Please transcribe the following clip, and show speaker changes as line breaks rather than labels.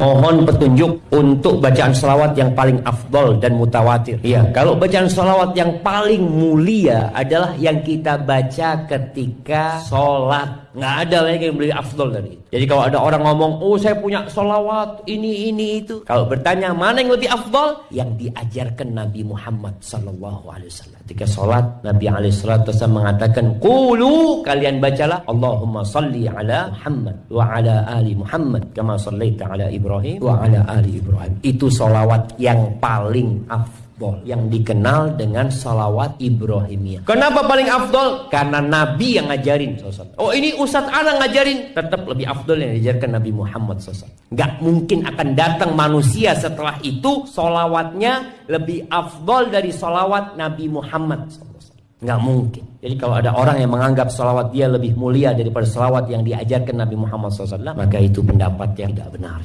Mohon petunjuk untuk bacaan salawat yang paling afdol dan mutawatir. Iya, kalau bacaan salawat yang paling mulia adalah yang kita baca ketika sholat. Nggak ada lagi yang lebih afdol dari itu. Jadi kalau ada orang ngomong, oh saya punya salawat ini ini itu. Kalau bertanya mana yang lebih afdol, yang diajarkan Nabi Muhammad Wasallam. Ketika sholat, Nabi Wasallam mengatakan, Kulu kalian bacalah Allahumma salli ala Muhammad wa ala ali Muhammad kama sallaita ala Ibrahim Ibrahim wa ala ali Ibrahim. Itu salawat yang paling afdol yang dikenal dengan salawat Ibrahimiyah. Kenapa paling afdol? Karena Nabi yang ngajarin Oh ini Ustadz Ana ngajarin tetap lebih afdol yang diajarkan Nabi Muhammad SAW. Gak mungkin akan datang manusia setelah itu salawatnya lebih afdol dari salawat Nabi Muhammad SAW. Nggak mungkin. Jadi kalau ada orang yang menganggap salawat dia lebih mulia daripada salawat yang diajarkan Nabi Muhammad SAW, maka itu pendapat yang tidak benar.